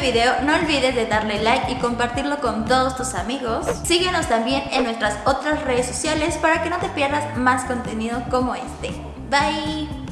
video no olvides de darle like y compartirlo con todos tus amigos. Síguenos también en nuestras otras redes sociales para que no te pierdas más contenido como este. Bye!